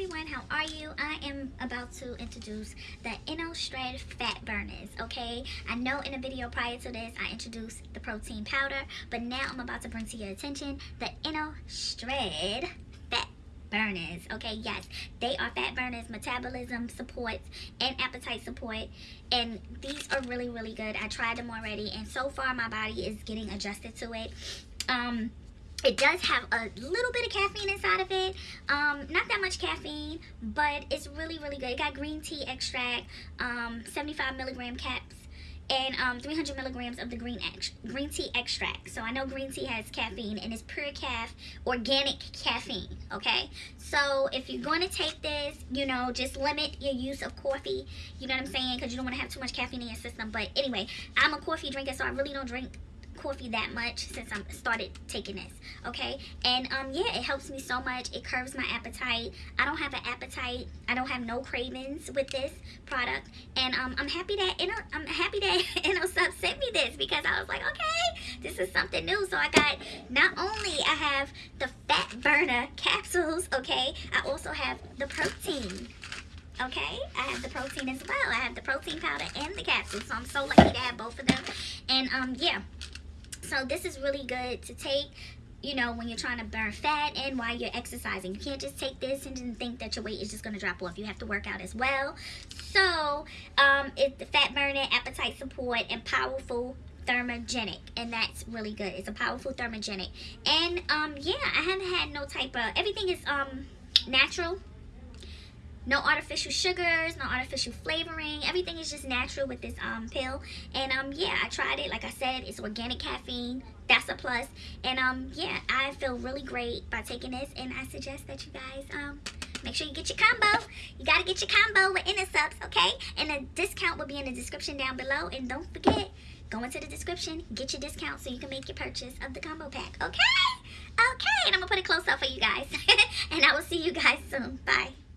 everyone, how are you? I am about to introduce the InnoShred Fat Burners, okay? I know in a video prior to this, I introduced the protein powder, but now I'm about to bring to your attention the InnoShred Fat Burners, okay? Yes, they are fat burners, metabolism support, and appetite support, and these are really, really good. I tried them already, and so far my body is getting adjusted to it. Um, it does have a little bit of caffeine inside of it. Um not that much caffeine but it's really really good. It got green tea extract um 75 milligram caps and um 300 milligrams of the green green tea extract. So i know green tea has caffeine and it's pure calf organic caffeine okay? So if you're going to take this you know just limit your use of coffee you know what i'm saying? Because you don't want to have too much caffeine in your system. But anyway i'm a coffee drinker so i really don't drink coffee that much since I started taking this, okay? And um, yeah, it helps me so much. It curbs my appetite. I don't have an appetite. I don't have no cravings with this product. And um, I'm happy that Inno, I'm happy that InnoSup sent me this because I was like, okay, this is something new. So I got not only I have the fat burner capsules, okay? I also have the protein okay i have the protein as well i have the protein powder and the capsules so i'm so lucky to have both of them and um yeah so this is really good to take you know, when you're trying to burn fat and while you're exercising. You can't just take this and think that your weight is just going to drop off. You have to work out as well. So, um, it's the fat burning, appetite support, and powerful thermogenic and that's really good it's a powerful thermogenic and um yeah i haven't had no type of everything is um natural no artificial sugars no artificial flavoring. Everything is just natural with this um pill. And um yeah i tried it. Like i said it's organic caffeine. That's a plus. and um yeah i feel really great by taking this. And i suggest that you guys um make sure you get your combo. You got to get your combo with InnoSupps okay? And the discount will be in the description down below. And don't forget go into the description get your discount so you can make your purchase of the combo pack okay? Okay and i'm gonna put it close up for you guys. And i will see you guys soon. Bye